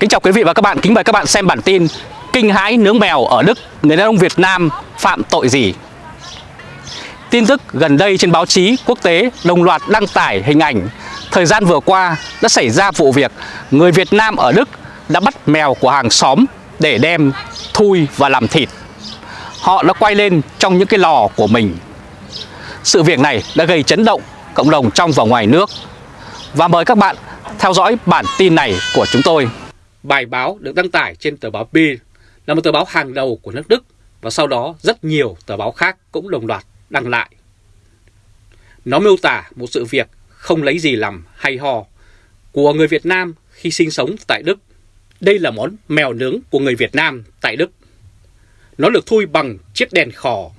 Kính chào quý vị và các bạn, kính mời các bạn xem bản tin Kinh hãi nướng mèo ở Đức, người đàn ông Việt Nam phạm tội gì? Tin tức gần đây trên báo chí quốc tế đồng loạt đăng tải hình ảnh. Thời gian vừa qua đã xảy ra vụ việc người Việt Nam ở Đức đã bắt mèo của hàng xóm để đem thui và làm thịt. Họ đã quay lên trong những cái lò của mình. Sự việc này đã gây chấn động cộng đồng trong và ngoài nước. Và mời các bạn theo dõi bản tin này của chúng tôi Bài báo được đăng tải trên tờ báo Bild là một tờ báo hàng đầu của nước Đức và sau đó rất nhiều tờ báo khác cũng đồng loạt đăng lại. Nó miêu tả một sự việc không lấy gì làm hay ho của người Việt Nam khi sinh sống tại Đức. Đây là món mèo nướng của người Việt Nam tại Đức. Nó được thui bằng chiếc đèn khò.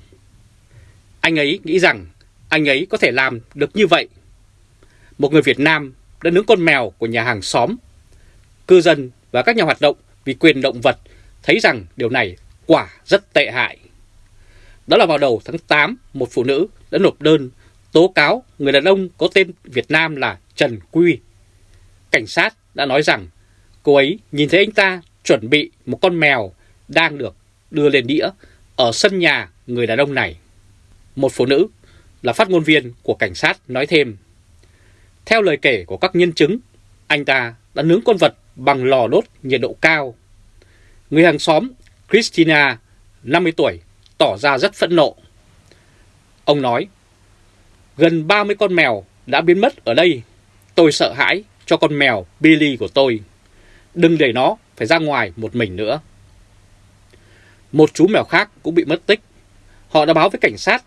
Anh ấy nghĩ rằng anh ấy có thể làm được như vậy. Một người Việt Nam đã nướng con mèo của nhà hàng xóm. Cư dân và các nhà hoạt động vì quyền động vật thấy rằng điều này quả rất tệ hại. Đó là vào đầu tháng 8, một phụ nữ đã nộp đơn tố cáo người đàn ông có tên Việt Nam là Trần Quy. Cảnh sát đã nói rằng cô ấy nhìn thấy anh ta chuẩn bị một con mèo đang được đưa lên đĩa ở sân nhà người đàn ông này. Một phụ nữ là phát ngôn viên của cảnh sát nói thêm. Theo lời kể của các nhân chứng, anh ta đã nướng con vật bằng lò đốt nhiệt độ cao. Người hàng xóm Christina, 50 tuổi, tỏ ra rất phẫn nộ. Ông nói, gần 30 con mèo đã biến mất ở đây. Tôi sợ hãi cho con mèo Billy của tôi. Đừng để nó phải ra ngoài một mình nữa. Một chú mèo khác cũng bị mất tích. Họ đã báo với cảnh sát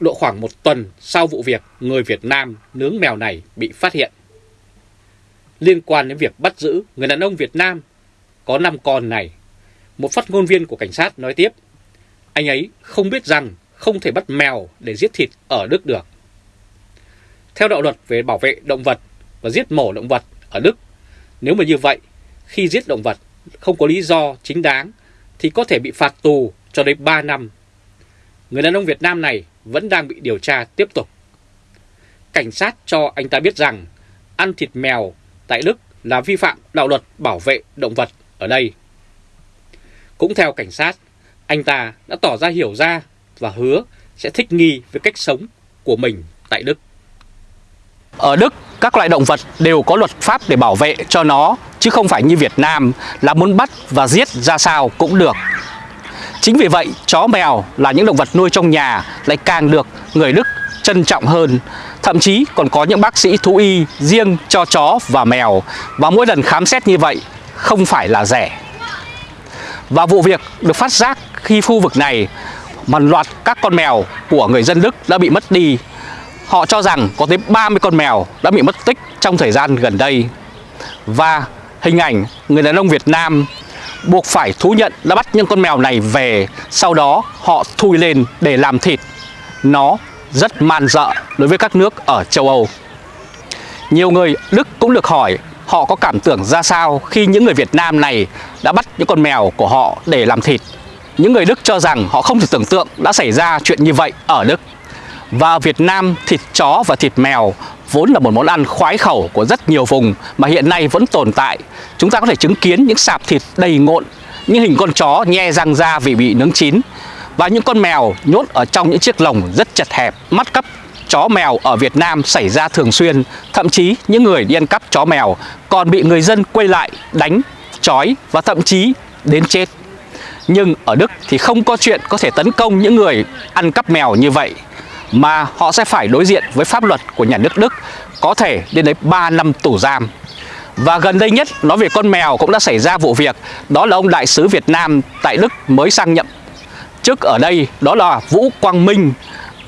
độ khoảng một tuần sau vụ việc người Việt Nam nướng mèo này bị phát hiện. Liên quan đến việc bắt giữ người đàn ông Việt Nam có 5 con này, một phát ngôn viên của cảnh sát nói tiếp, anh ấy không biết rằng không thể bắt mèo để giết thịt ở Đức được. Theo đạo luật về bảo vệ động vật và giết mổ động vật ở Đức, nếu mà như vậy, khi giết động vật không có lý do chính đáng thì có thể bị phạt tù cho đến 3 năm. Người đàn ông Việt Nam này vẫn đang bị điều tra tiếp tục. Cảnh sát cho anh ta biết rằng ăn thịt mèo tại Đức là vi phạm đạo luật bảo vệ động vật ở đây. Cũng theo cảnh sát, anh ta đã tỏ ra hiểu ra và hứa sẽ thích nghi với cách sống của mình tại Đức. Ở Đức, các loại động vật đều có luật pháp để bảo vệ cho nó, chứ không phải như Việt Nam là muốn bắt và giết ra sao cũng được. Chính vì vậy, chó mèo là những động vật nuôi trong nhà lại càng được người Đức trân trọng hơn. Thậm chí còn có những bác sĩ thú y riêng cho chó và mèo và mỗi lần khám xét như vậy không phải là rẻ. Và vụ việc được phát giác khi khu vực này một loạt các con mèo của người dân Đức đã bị mất đi. Họ cho rằng có tới 30 con mèo đã bị mất tích trong thời gian gần đây. Và hình ảnh người đàn ông Việt Nam buộc phải thú nhận đã bắt những con mèo này về, sau đó họ thui lên để làm thịt. Nó rất man dợ đối với các nước ở châu Âu. Nhiều người Đức cũng được hỏi họ có cảm tưởng ra sao khi những người Việt Nam này đã bắt những con mèo của họ để làm thịt. Những người Đức cho rằng họ không thể tưởng tượng đã xảy ra chuyện như vậy ở Đức. Và Việt Nam thịt chó và thịt mèo vốn là một món ăn khoái khẩu của rất nhiều vùng mà hiện nay vẫn tồn tại. Chúng ta có thể chứng kiến những sạp thịt đầy ngộn, những hình con chó nhe răng ra vì bị nướng chín và những con mèo nhốt ở trong những chiếc lồng rất chật hẹp, mắt cắp chó mèo ở Việt Nam xảy ra thường xuyên, thậm chí những người đi ăn cắp chó mèo còn bị người dân quay lại đánh, chói và thậm chí đến chết. Nhưng ở Đức thì không có chuyện có thể tấn công những người ăn cắp mèo như vậy mà họ sẽ phải đối diện với pháp luật của nhà nước Đức có thể lên đến 3 năm tù giam. Và gần đây nhất nói về con mèo cũng đã xảy ra vụ việc đó là ông đại sứ Việt Nam tại Đức mới sang nhậm chức ở đây đó là Vũ Quang Minh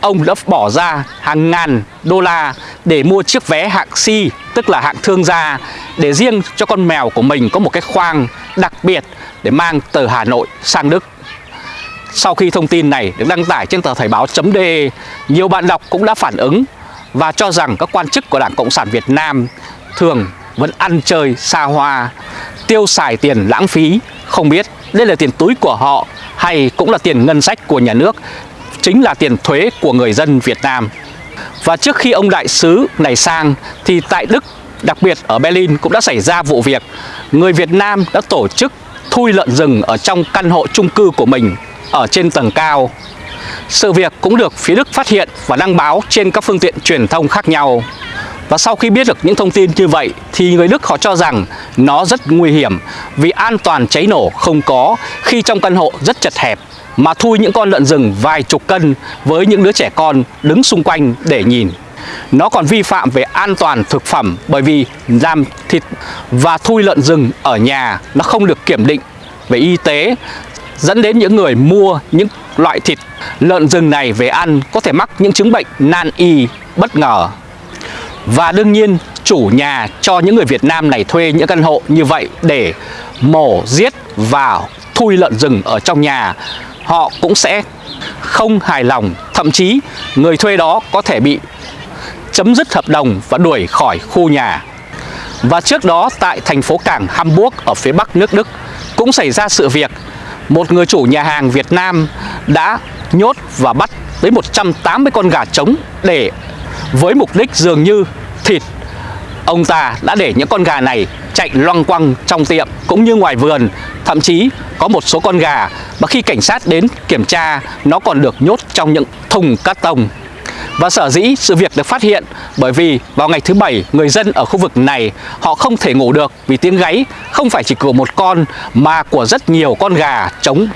ông đã bỏ ra hàng ngàn đô la để mua chiếc vé hạng C, tức là hạng thương gia, để riêng cho con mèo của mình có một cái khoang đặc biệt để mang từ Hà Nội sang Đức. Sau khi thông tin này được đăng tải trên tờ Thời báo.de, nhiều bạn đọc cũng đã phản ứng và cho rằng các quan chức của Đảng Cộng sản Việt Nam thường vẫn ăn chơi xa hoa, tiêu xài tiền lãng phí, không biết đây là tiền túi của họ hay cũng là tiền ngân sách của nhà nước chính là tiền thuế của người dân Việt Nam. Và trước khi ông đại sứ này sang thì tại Đức, đặc biệt ở Berlin cũng đã xảy ra vụ việc người Việt Nam đã tổ chức thui lợn rừng ở trong căn hộ chung cư của mình ở trên tầng cao. Sự việc cũng được phía Đức phát hiện và đăng báo trên các phương tiện truyền thông khác nhau. Và sau khi biết được những thông tin như vậy, thì người Đức họ cho rằng nó rất nguy hiểm vì an toàn cháy nổ không có khi trong căn hộ rất chật hẹp mà thui những con lợn rừng vài chục cân với những đứa trẻ con đứng xung quanh để nhìn. Nó còn vi phạm về an toàn thực phẩm bởi vì làm thịt và thui lợn rừng ở nhà nó không được kiểm định về y tế dẫn đến những người mua những loại thịt lợn rừng này về ăn có thể mắc những chứng bệnh nan y bất ngờ. Và đương nhiên chủ nhà cho những người Việt Nam này thuê những căn hộ như vậy để mổ, giết và thui lợn rừng ở trong nhà họ cũng sẽ không hài lòng thậm chí người thuê đó có thể bị chấm dứt hợp đồng và đuổi khỏi khu nhà và trước đó tại thành phố cảng Hamburg ở phía bắc nước Đức cũng xảy ra sự việc một người chủ nhà hàng Việt Nam đã nhốt và bắt tới 180 con gà trống để với mục đích dường như thịt. Ông ta đã để những con gà này chạy loang quăng trong tiệm cũng như ngoài vườn. Thậm chí có một số con gà mà khi cảnh sát đến kiểm tra, nó còn được nhốt trong những thùng cát tông và sở dĩ sự việc được phát hiện bởi vì vào ngày thứ bảy người dân ở khu vực này họ không thể ngủ được vì tiếng gáy không phải chỉ của một con mà của rất nhiều con gà trống.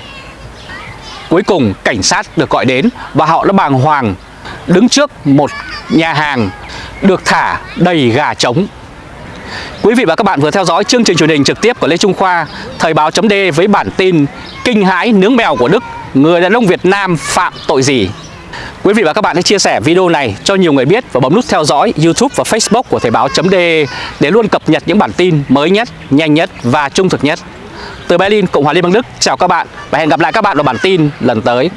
Cuối cùng cảnh sát được gọi đến và họ đã bàng hoàng đứng trước một nhà hàng được thả đầy gà trống. Quý vị và các bạn vừa theo dõi chương trình truyền hình trực tiếp của Lê Trung Khoa, Thời báo chấm với bản tin Kinh hãi nướng mèo của Đức, người đàn ông Việt Nam phạm tội gì? Quý vị và các bạn hãy chia sẻ video này cho nhiều người biết và bấm nút theo dõi YouTube và Facebook của Thời báo.de để luôn cập nhật những bản tin mới nhất, nhanh nhất và trung thực nhất. Từ Berlin, Cộng hòa Liên bang Đức, chào các bạn và hẹn gặp lại các bạn vào bản tin lần tới.